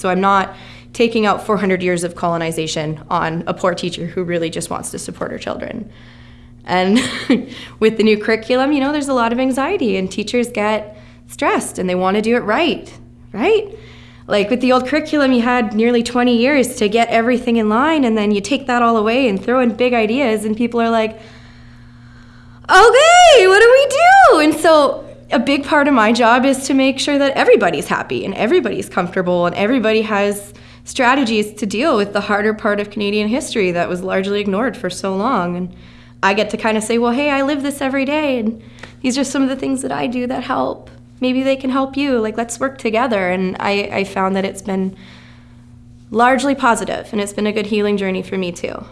So I'm not taking out 400 years of colonization on a poor teacher who really just wants to support her children. And with the new curriculum, you know, there's a lot of anxiety, and teachers get stressed and they want to do it right, right? Like with the old curriculum, you had nearly 20 years to get everything in line, and then you take that all away and throw in big ideas, and people are like, okay, what do we do? And so a big part of my job is to make sure that everybody's happy and everybody's comfortable and everybody has strategies to deal with the harder part of Canadian history that was largely ignored for so long. And I get to kind of say, well, hey, I live this every day, and these are some of the things that I do that help. Maybe they can help you. Like, let's work together. And I, I found that it's been largely positive, and it's been a good healing journey for me, too.